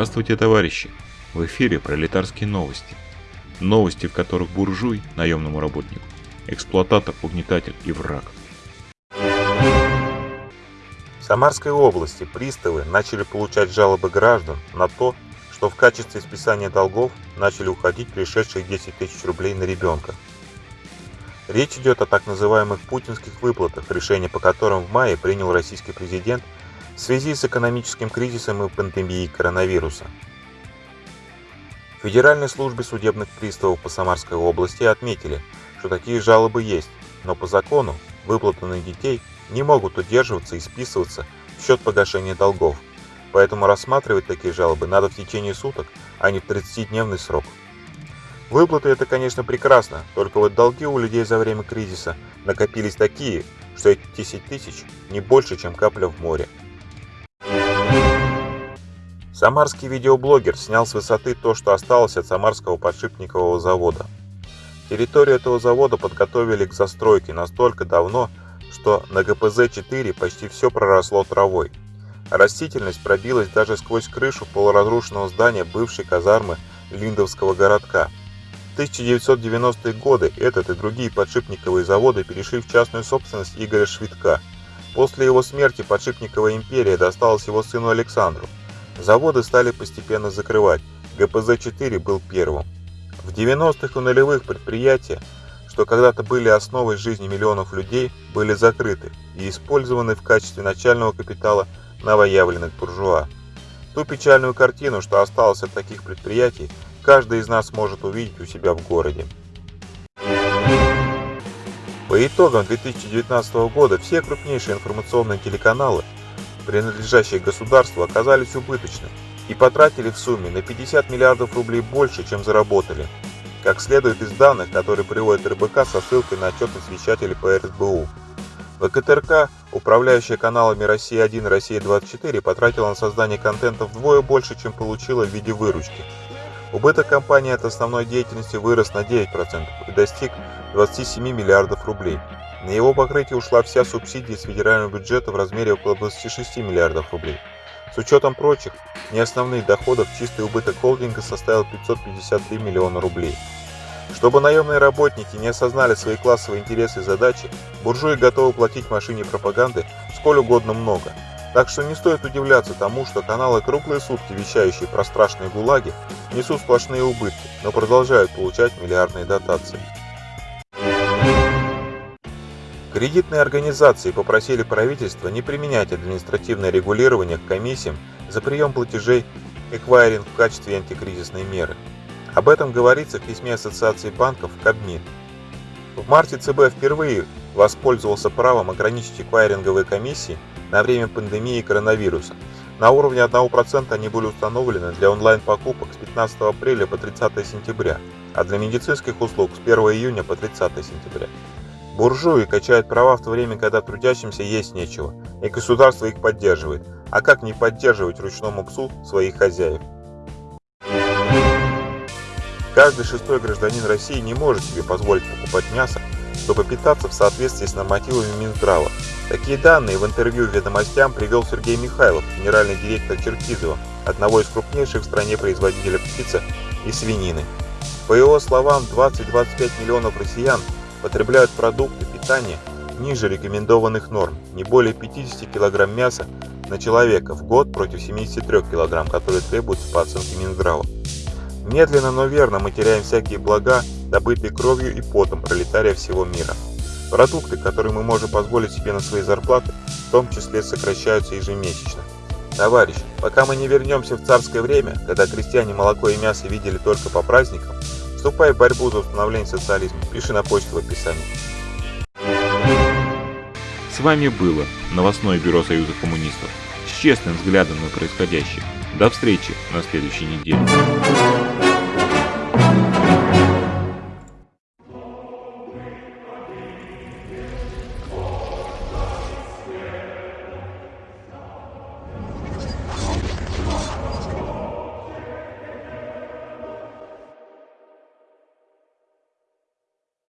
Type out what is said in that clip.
Здравствуйте, товарищи! В эфире пролетарские новости. Новости, в которых буржуй, наемному работнику, эксплуататор, угнетатель и враг. В Самарской области приставы начали получать жалобы граждан на то, что в качестве списания долгов начали уходить пришедшие 10 тысяч рублей на ребенка. Речь идет о так называемых путинских выплатах, решение по которым в мае принял российский президент в связи с экономическим кризисом и пандемией коронавируса. Федеральной службе судебных приставов по Самарской области отметили, что такие жалобы есть, но по закону выплаты на детей не могут удерживаться и списываться в счет погашения долгов, поэтому рассматривать такие жалобы надо в течение суток, а не в 30-дневный срок. Выплаты это, конечно, прекрасно, только вот долги у людей за время кризиса накопились такие, что эти 10 тысяч не больше, чем капля в море. Самарский видеоблогер снял с высоты то, что осталось от Самарского подшипникового завода. Территорию этого завода подготовили к застройке настолько давно, что на ГПЗ-4 почти все проросло травой. Растительность пробилась даже сквозь крышу полуразрушенного здания бывшей казармы Линдовского городка. В 1990-е годы этот и другие подшипниковые заводы перешли в частную собственность Игоря Швидка. После его смерти подшипниковая империя досталась его сыну Александру. Заводы стали постепенно закрывать, ГПЗ-4 был первым. В 90-х и нулевых предприятия, что когда-то были основой жизни миллионов людей, были закрыты и использованы в качестве начального капитала новоявленных буржуа. Ту печальную картину, что осталось от таких предприятий, каждый из нас может увидеть у себя в городе. По итогам 2019 года все крупнейшие информационные телеканалы принадлежащие государству, оказались убыточны и потратили в сумме на 50 миллиардов рублей больше, чем заработали, как следует из данных, которые приводит РБК со ссылкой на отчетность вещателей по РСБУ. ВКТРК, управляющая каналами «Россия-1» и «Россия-24», потратила на создание контента вдвое больше, чем получила в виде выручки. Убыток компании от основной деятельности вырос на 9% и достиг 27 миллиардов рублей. На его покрытие ушла вся субсидия с федерального бюджета в размере около 26 миллиардов рублей. С учетом прочих, неосновных доходов, чистый убыток холдинга составил 553 миллиона рублей. Чтобы наемные работники не осознали свои классовые интересы и задачи, буржуи готовы платить машине пропаганды сколь угодно много. Так что не стоит удивляться тому, что каналы круглые сутки, вещающие про страшные гулаги, несут сплошные убытки, но продолжают получать миллиардные дотации. Кредитные организации попросили правительства не применять административное регулирование к комиссиям за прием платежей эквайринг в качестве антикризисной меры. Об этом говорится в письме Ассоциации банков Кабмин. В марте ЦБ впервые воспользовался правом ограничить эквайринговые комиссии на время пандемии коронавируса. На уровне 1% они были установлены для онлайн-покупок с 15 апреля по 30 сентября, а для медицинских услуг с 1 июня по 30 сентября. Буржуи качают права в то время, когда трудящимся есть нечего, и государство их поддерживает. А как не поддерживать ручному псу своих хозяев? Каждый шестой гражданин России не может себе позволить покупать мясо, чтобы питаться в соответствии с нормативами Минздрава. Такие данные в интервью «Ведомостям» привел Сергей Михайлов, генеральный директор Черкизова, одного из крупнейших в стране производителей птицы и свинины. По его словам, 20-25 миллионов россиян потребляют продукты питания ниже рекомендованных норм, не более 50 кг мяса на человека в год против 73 кг, которые требуются по оценке Минздрава. Медленно, но верно мы теряем всякие блага, добытые кровью и потом пролетария всего мира. Продукты, которые мы можем позволить себе на свои зарплаты, в том числе сокращаются ежемесячно. Товарищ, пока мы не вернемся в царское время, когда крестьяне молоко и мясо видели только по праздникам, Вступай в борьбу за установление социализма. Пиши на почту в описании. С вами было новостное бюро Союза коммунистов с честным взглядом на происходящее. До встречи на следующей неделе.